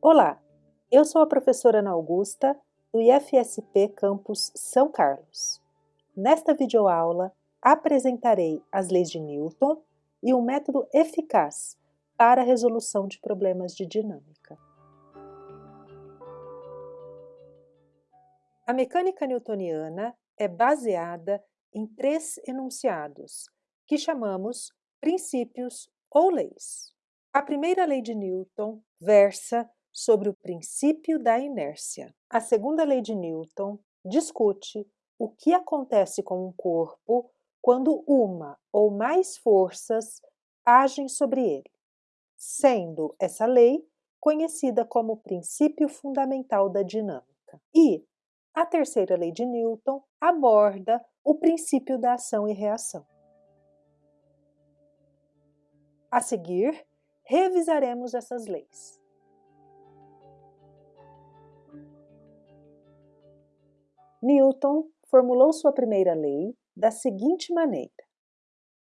Olá, eu sou a professora Ana Augusta, do IFSP Campus São Carlos. Nesta videoaula, apresentarei as leis de Newton e um método eficaz para a resolução de problemas de dinâmica. A mecânica newtoniana é baseada em três enunciados, que chamamos princípios ou leis. A primeira lei de Newton versa sobre o princípio da inércia. A segunda lei de Newton discute o que acontece com um corpo quando uma ou mais forças agem sobre ele, sendo essa lei conhecida como princípio fundamental da dinâmica. E a terceira lei de Newton aborda o princípio da ação e reação. A seguir, revisaremos essas leis. Newton formulou sua primeira lei da seguinte maneira: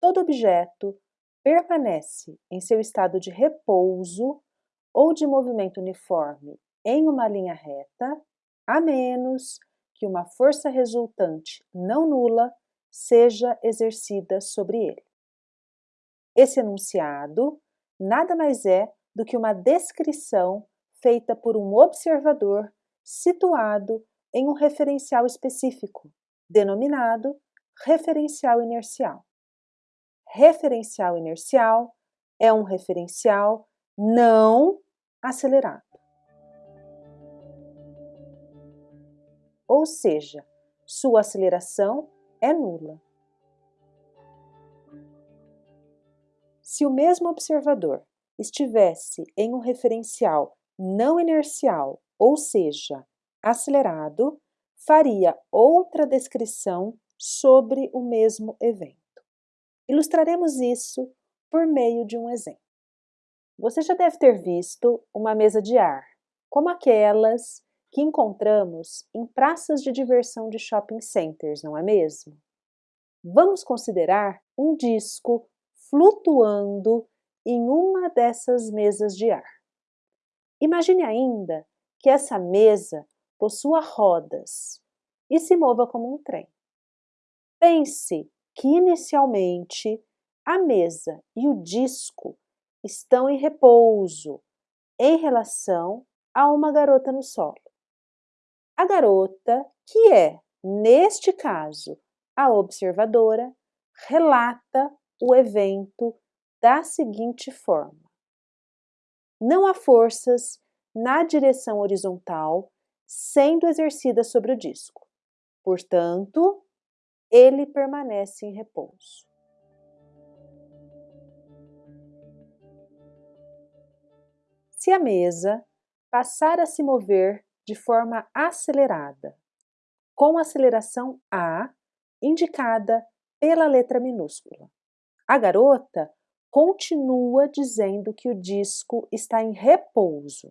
todo objeto permanece em seu estado de repouso ou de movimento uniforme em uma linha reta, a menos que uma força resultante não nula seja exercida sobre ele. Esse enunciado nada mais é do que uma descrição feita por um observador situado em um referencial específico, denominado referencial inercial. Referencial inercial é um referencial não acelerado. Ou seja, sua aceleração é nula. Se o mesmo observador estivesse em um referencial não inercial, ou seja, acelerado, faria outra descrição sobre o mesmo evento. Ilustraremos isso por meio de um exemplo. Você já deve ter visto uma mesa de ar, como aquelas que encontramos em praças de diversão de shopping centers, não é mesmo? Vamos considerar um disco flutuando em uma dessas mesas de ar. Imagine ainda que essa mesa possua rodas e se mova como um trem. Pense que inicialmente a mesa e o disco estão em repouso em relação a uma garota no solo. A garota, que é, neste caso, a observadora, relata o evento da seguinte forma: Não há forças na direção horizontal sendo exercida sobre o disco. Portanto, ele permanece em repouso. Se a mesa passar a se mover de forma acelerada, com aceleração A indicada pela letra minúscula, a garota continua dizendo que o disco está em repouso.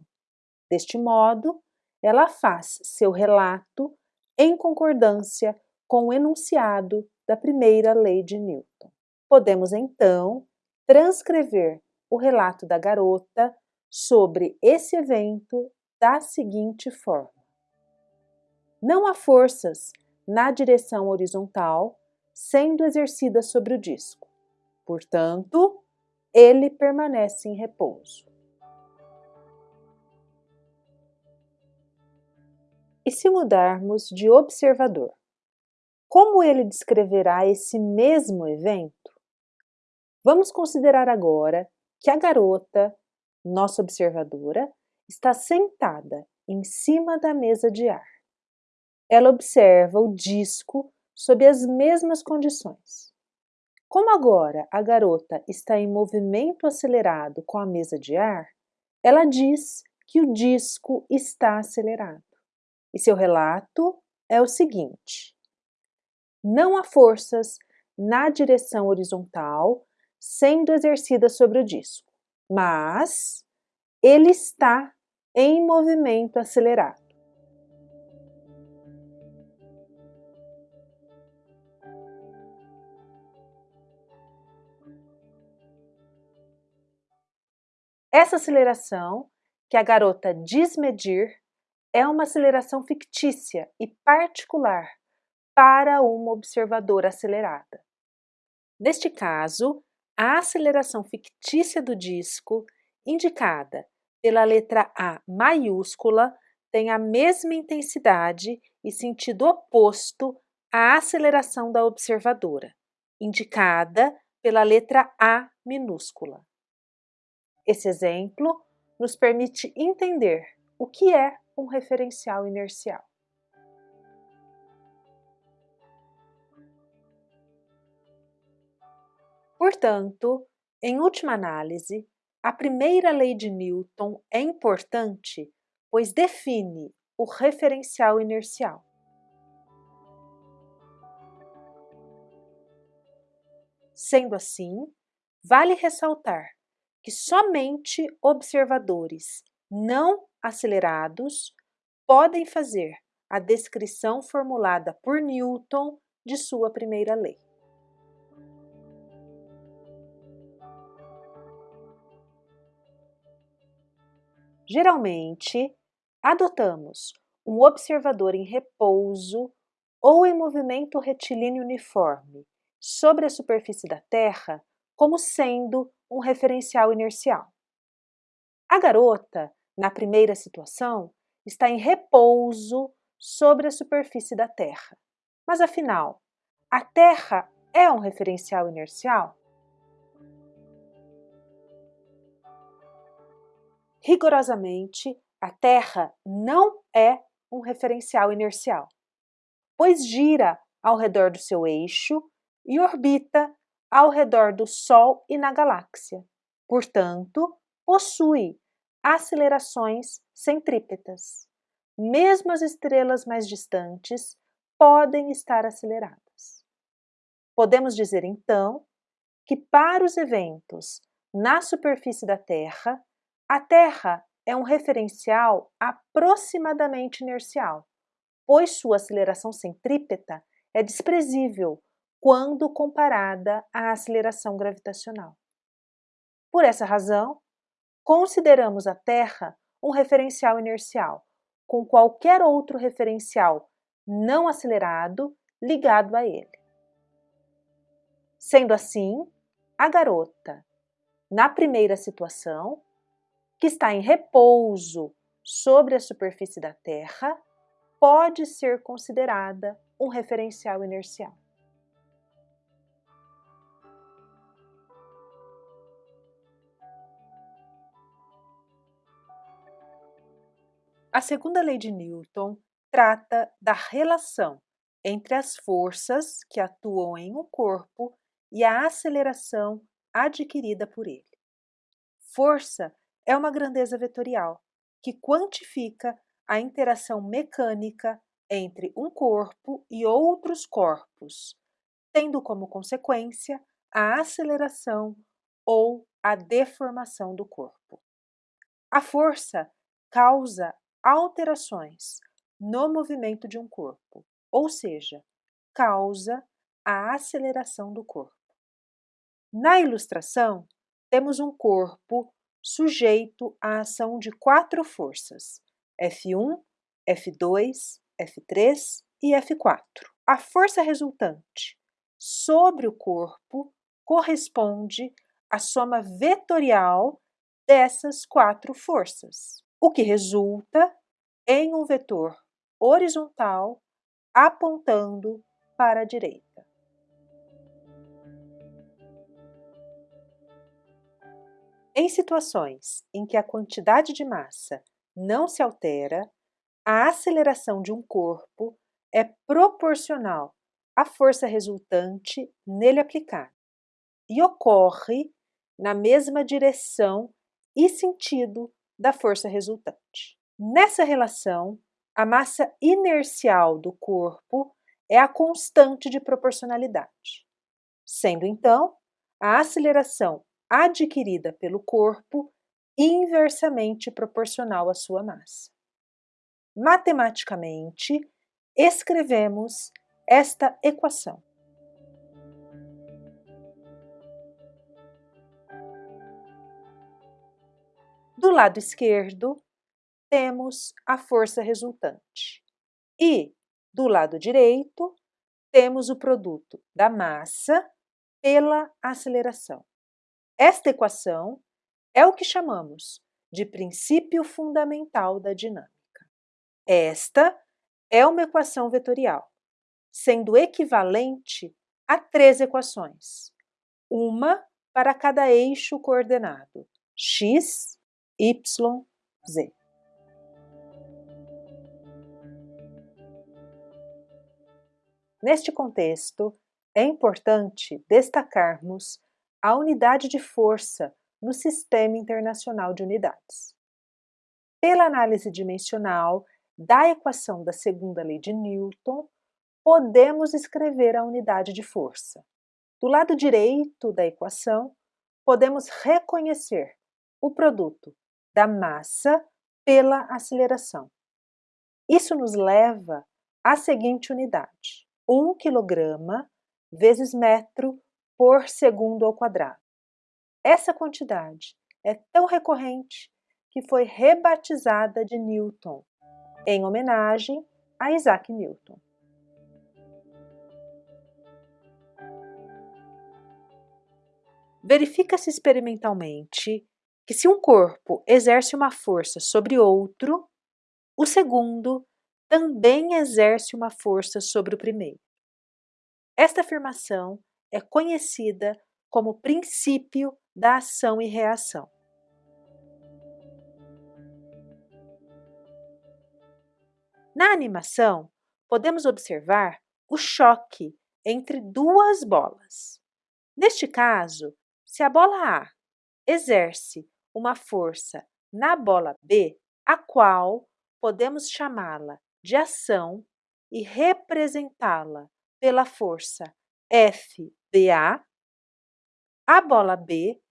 Deste modo, ela faz seu relato em concordância com o enunciado da primeira lei de Newton. Podemos então transcrever o relato da garota sobre esse evento da seguinte forma: Não há forças na direção horizontal sendo exercidas sobre o disco. Portanto, ele permanece em repouso. E se mudarmos de observador? Como ele descreverá esse mesmo evento? Vamos considerar agora que a garota, nossa observadora, está sentada em cima da mesa de ar. Ela observa o disco sob as mesmas condições. Como agora a garota está em movimento acelerado com a mesa de ar, ela diz que o disco está acelerado. E seu relato é o seguinte: não há forças na direção horizontal sendo exercidas sobre o disco, mas ele está em movimento acelerado. Essa aceleração que a garota diz medir é uma aceleração fictícia e particular para uma observadora acelerada. Neste caso, a aceleração fictícia do disco, indicada pela letra A maiúscula, tem a mesma intensidade e sentido oposto à aceleração da observadora, indicada pela letra A minúscula. Esse exemplo nos permite entender o que é um referencial inercial. Portanto, em última análise, a primeira lei de Newton é importante, pois define o referencial inercial. Sendo assim, vale ressaltar que somente observadores não acelerados podem fazer a descrição formulada por Newton de sua primeira lei. Geralmente, adotamos um observador em repouso ou em movimento retilíneo uniforme sobre a superfície da Terra como sendo um referencial inercial. A garota, na primeira situação, está em repouso sobre a superfície da Terra. Mas afinal, a Terra é um referencial inercial? rigorosamente, a Terra não é um referencial inercial, pois gira ao redor do seu eixo e orbita ao redor do Sol e na galáxia. Portanto, possui acelerações centrípetas. Mesmo as estrelas mais distantes podem estar aceleradas. Podemos dizer então que para os eventos na superfície da Terra, a Terra é um referencial aproximadamente inercial, pois sua aceleração centrípeta é desprezível quando comparada à aceleração gravitacional. Por essa razão, consideramos a Terra um referencial inercial, com qualquer outro referencial não acelerado ligado a ele. Sendo assim, a garota, na primeira situação, que está em repouso sobre a superfície da Terra, pode ser considerada um referencial inercial. A segunda lei de Newton trata da relação entre as forças que atuam em um corpo e a aceleração adquirida por ele. Força é uma grandeza vetorial que quantifica a interação mecânica entre um corpo e outros corpos, tendo como consequência a aceleração ou a deformação do corpo. A força causa alterações no movimento de um corpo, ou seja, causa a aceleração do corpo. Na ilustração, temos um corpo sujeito à ação de quatro forças: F1, F2, F3 e F4. A força resultante sobre o corpo corresponde à soma vetorial dessas quatro forças, o que resulta em um vetor horizontal apontando para a direita. Em situações em que a quantidade de massa não se altera, a aceleração de um corpo é proporcional à força resultante nele aplicada e ocorre na mesma direção e sentido da força resultante. Nessa relação, a massa inercial do corpo é a constante de proporcionalidade, sendo então a aceleração adquirida pelo corpo inversamente proporcional à sua massa. Matematicamente, escrevemos esta equação. Do lado esquerdo, temos a força resultante. E, do lado direito, temos o produto da massa pela aceleração. Esta equação é o que chamamos de princípio fundamental da dinâmica. Esta é uma equação vetorial, sendo equivalente a três equações, uma para cada eixo coordenado x, y, z. Neste contexto, é importante destacarmos a unidade de força no Sistema Internacional de Unidades. Pela análise dimensional da equação da segunda lei de Newton, podemos escrever a unidade de força. Do lado direito da equação, podemos reconhecer o produto da massa pela aceleração. Isso nos leva à seguinte unidade: 1 kg vezes metro por segundo ao quadrado. Essa quantidade é tão recorrente que foi rebatizada de Newton, em homenagem a Isaac Newton. Verifica-se experimentalmente que se um corpo exerce uma força sobre outro, o segundo também exerce uma força sobre o primeiro. Esta afirmação é conhecida como princípio da ação e reação. Na animação, podemos observar o choque entre duas bolas. Neste caso, se a bola A exerce uma força na bola B, a qual podemos chamá-la de ação e representá-la pela força FBA, a bola B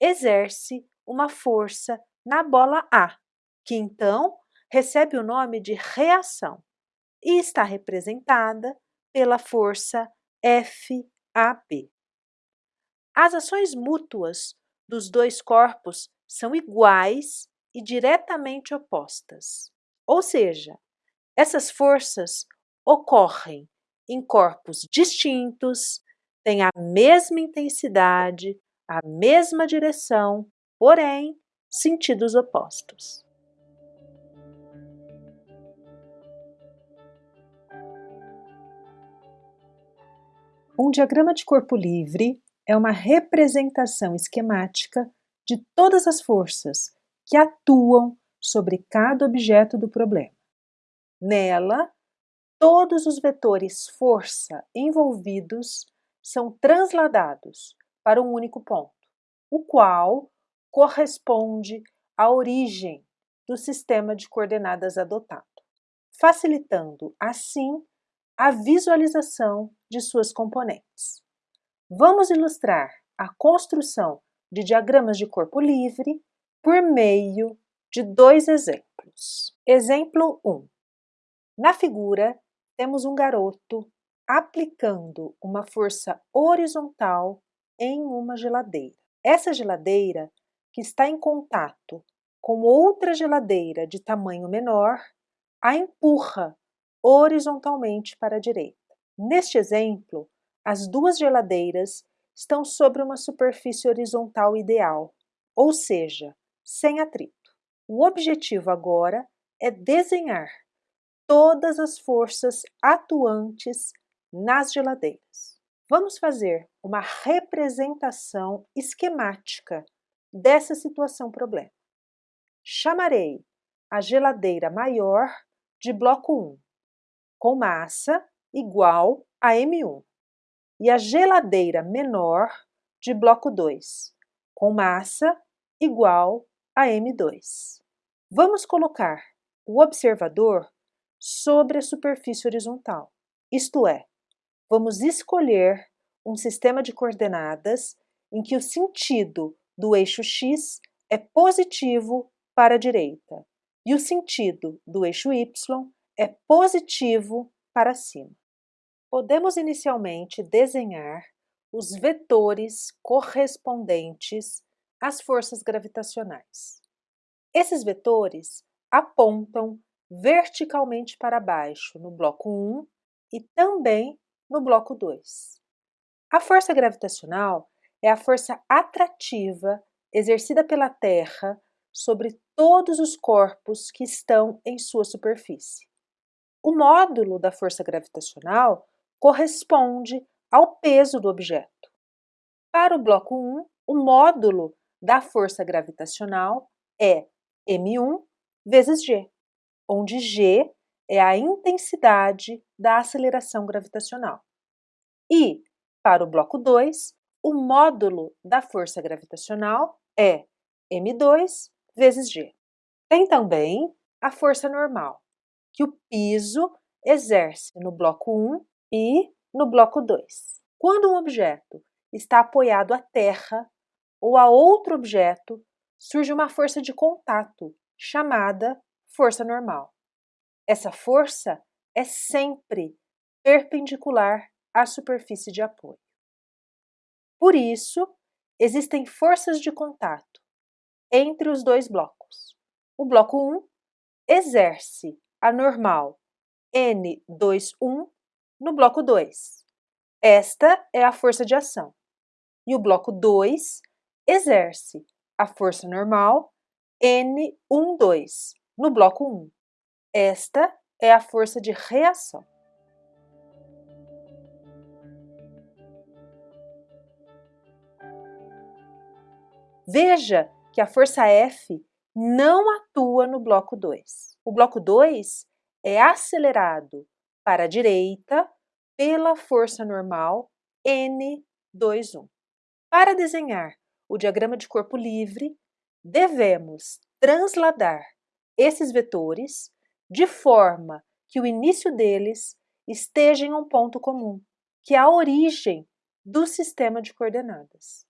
exerce uma força na bola A, que então recebe o nome de reação e está representada pela força FAB. As ações mútuas dos dois corpos são iguais e diretamente opostas. Ou seja, essas forças ocorrem em corpos distintos, têm a mesma intensidade, a mesma direção, porém sentidos opostos. Um diagrama de corpo livre é uma representação esquemática de todas as forças que atuam sobre cada objeto do problema. Nela, todos os vetores força envolvidos são transladados para um único ponto, o qual corresponde à origem do sistema de coordenadas adotado, facilitando, assim, a visualização de suas componentes. Vamos ilustrar a construção de diagramas de corpo livre por meio de dois exemplos. Exemplo 1. Na figura, temos um garoto aplicando uma força horizontal em uma geladeira. Essa geladeira, que está em contato com outra geladeira de tamanho menor, a empurra horizontalmente para a direita. Neste exemplo, as duas geladeiras estão sobre uma superfície horizontal ideal, ou seja, sem atrito. O objetivo agora é desenhar todas as forças atuantes nas geladeiras. Vamos fazer uma representação esquemática dessa situação problema. Chamarei a geladeira maior de bloco 1, com massa igual a M1, e a geladeira menor de bloco 2, com massa igual a M2. Vamos colocar o observador sobre a superfície horizontal, isto é, vamos escolher um sistema de coordenadas em que o sentido do eixo x é positivo para a direita e o sentido do eixo y é positivo para cima. Podemos inicialmente desenhar os vetores correspondentes às forças gravitacionais. Esses vetores apontam verticalmente para baixo no bloco 1 e também no bloco 2. A força gravitacional é a força atrativa exercida pela Terra sobre todos os corpos que estão em sua superfície. O módulo da força gravitacional corresponde ao peso do objeto. Para o bloco 1, o módulo da força gravitacional é m1 vezes g, onde g é a intensidade da aceleração gravitacional. E, para o bloco 2, o módulo da força gravitacional é m2 vezes g. Tem também a força normal, que o piso exerce no bloco 1 e no bloco 2. Quando um objeto está apoiado à terra ou a outro objeto, surge uma força de contato chamada força normal. Essa força é sempre perpendicular à superfície de apoio. Por isso, existem forças de contato entre os dois blocos. O bloco 1 exerce a normal N21 no bloco 2. Esta é a força de ação. E o bloco 2 exerce a força normal N12 no bloco 1. Esta é a força de reação. Veja que a força F não atua no bloco 2. O bloco 2 é acelerado para a direita pela força normal N21. Para desenhar o diagrama de corpo livre, devemos transladar esses vetores de forma que o início deles esteja em um ponto comum, que é a origem do sistema de coordenadas.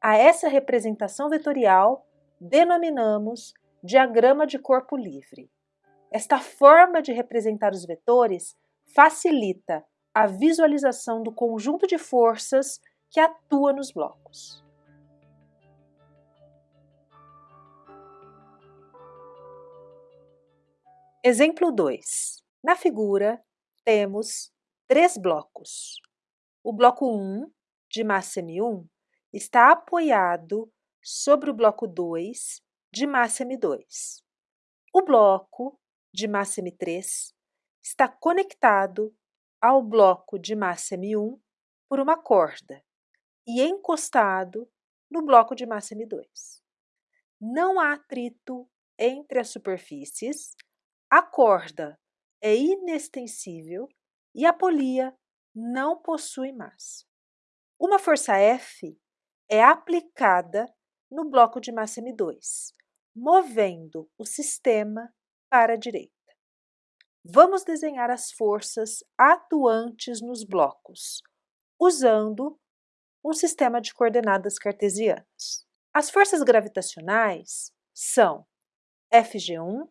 A essa representação vetorial denominamos diagrama de corpo livre. Esta forma de representar os vetores facilita a visualização do conjunto de forças que atua nos blocos. Exemplo 2. Na figura, temos três blocos. O bloco 1, de massa M1, está apoiado sobre o bloco 2, de massa M2. O bloco de massa M3 está conectado ao bloco de massa M1 por uma corda e encostado no bloco de massa M2. Não há atrito entre as superfícies a corda é inextensível e a polia não possui massa. Uma força F é aplicada no bloco de massa M2, movendo o sistema para a direita. Vamos desenhar as forças atuantes nos blocos, usando um sistema de coordenadas cartesianas. As forças gravitacionais são Fg1,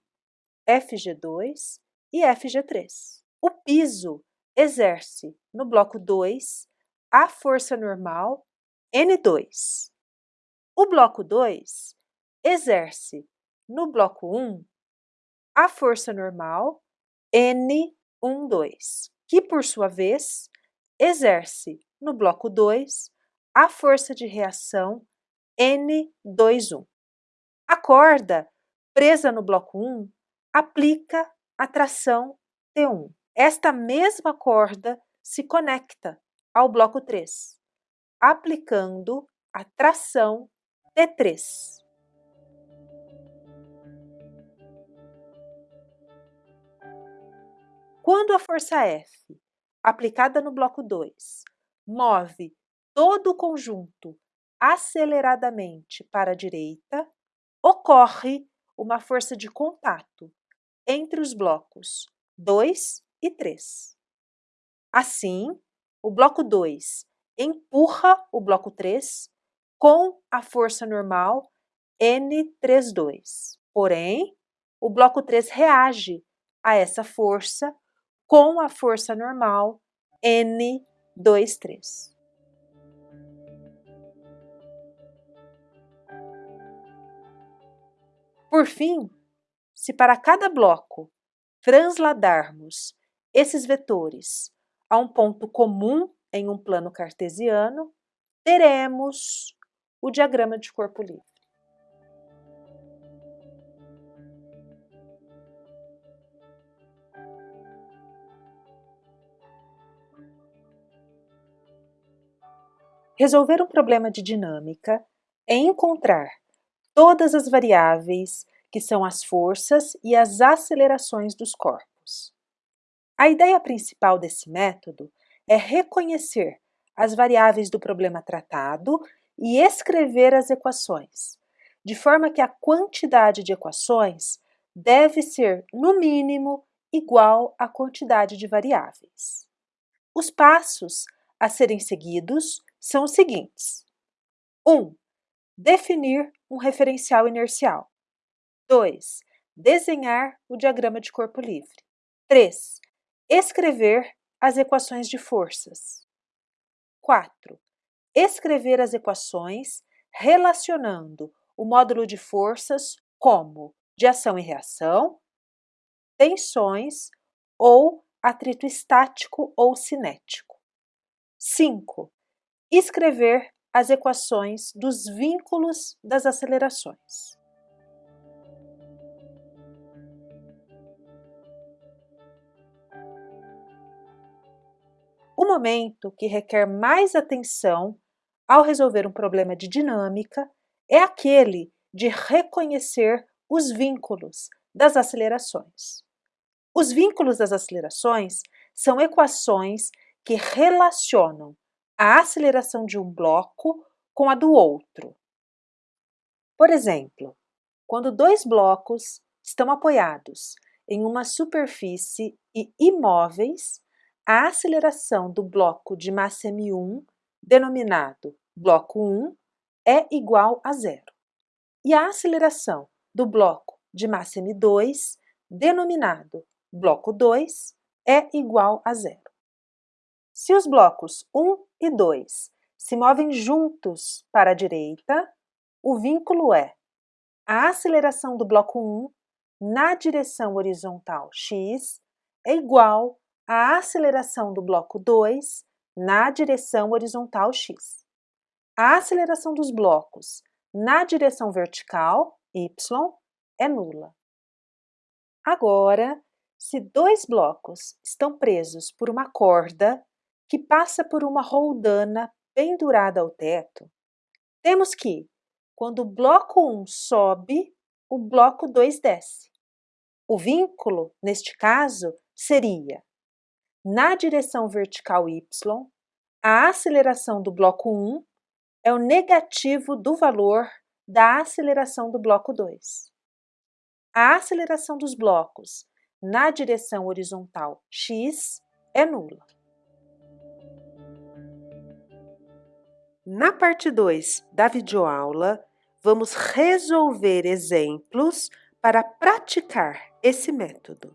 FG2 e FG3. O piso exerce no bloco 2 a força normal N2. O bloco 2 exerce no bloco 1 a força normal N12, que por sua vez exerce no bloco 2 a força de reação N21. A corda presa no bloco 1 aplica a tração T1. Esta mesma corda se conecta ao bloco 3, aplicando a tração T3. Quando a força F, aplicada no bloco 2, move todo o conjunto aceleradamente para a direita, ocorre uma força de contato entre os blocos 2 e 3. Assim, o bloco 2 empurra o bloco 3 com a força normal N32. Porém, o bloco 3 reage a essa força com a força normal N23. Por fim, se para cada bloco transladarmos esses vetores a um ponto comum em um plano cartesiano, teremos o diagrama de corpo livre. Resolver um problema de dinâmica é encontrar todas as variáveis que são as forças e as acelerações dos corpos. A ideia principal desse método é reconhecer as variáveis do problema tratado e escrever as equações, de forma que a quantidade de equações deve ser, no mínimo, igual à quantidade de variáveis. Os passos a serem seguidos são os seguintes. 1. Um, definir um referencial inercial. 2. Desenhar o diagrama de corpo livre. 3. Escrever as equações de forças. 4. Escrever as equações relacionando o módulo de forças como de ação e reação, tensões ou atrito estático ou cinético. 5 escrever as equações dos vínculos das acelerações. O momento que requer mais atenção ao resolver um problema de dinâmica é aquele de reconhecer os vínculos das acelerações. Os vínculos das acelerações são equações que relacionam a aceleração de um bloco com a do outro. Por exemplo, quando dois blocos estão apoiados em uma superfície e imóveis, a aceleração do bloco de massa m1, denominado bloco 1, é igual a zero. E a aceleração do bloco de massa m2, denominado bloco 2, é igual a zero. Se os blocos 1 e 2 se movem juntos para a direita, o vínculo é a aceleração do bloco 1 na direção horizontal x é igual à aceleração do bloco 2 na direção horizontal x. A aceleração dos blocos na direção vertical, y, é nula. Agora, se dois blocos estão presos por uma corda que passa por uma roldana pendurada ao teto, temos que, quando o bloco 1 sobe, o bloco 2 desce. O vínculo, neste caso, seria na direção vertical y, a aceleração do bloco 1 é o negativo do valor da aceleração do bloco 2. A aceleração dos blocos na direção horizontal x é nula. Na parte 2 da videoaula, vamos resolver exemplos para praticar esse método.